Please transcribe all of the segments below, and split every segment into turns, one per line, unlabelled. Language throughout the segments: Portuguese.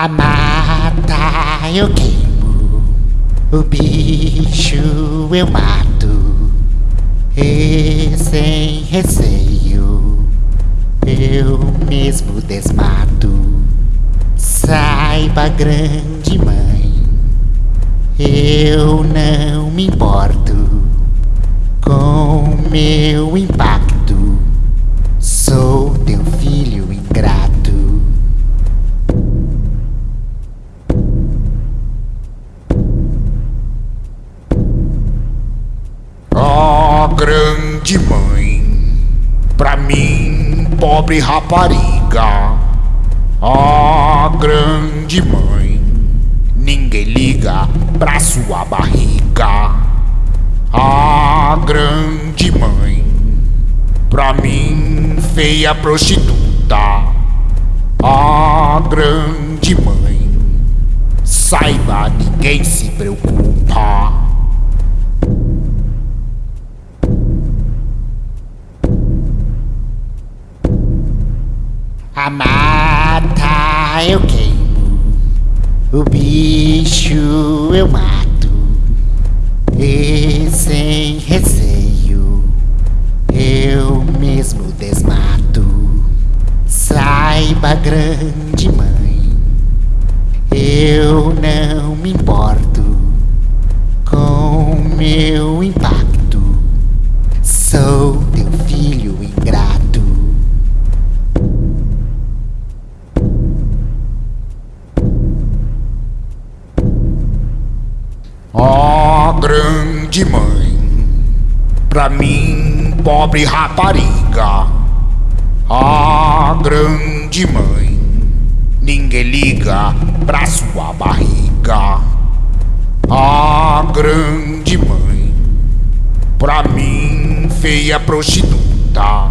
A mata eu queimo, o bicho eu mato, e sem receio eu mesmo desmato. Saiba, grande mãe, eu não me importo com meu impacto.
Grande mãe, pra mim, pobre rapariga. Ah, grande mãe, ninguém liga pra sua barriga. Ah, grande mãe, pra mim, feia prostituta. Ah, grande mãe, saiba, ninguém se preocupa.
A mata eu queimo, o bicho eu mato, e sem receio eu mesmo desmato. Saiba, grande mãe, eu não me importo com meu impacto. Sou
Ah, grande mãe, pra mim, pobre rapariga. Ah, grande mãe, ninguém liga pra sua barriga. Ah, grande mãe, pra mim, feia prostituta.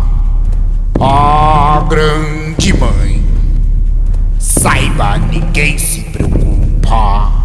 Ah, grande mãe, saiba, ninguém se preocupa.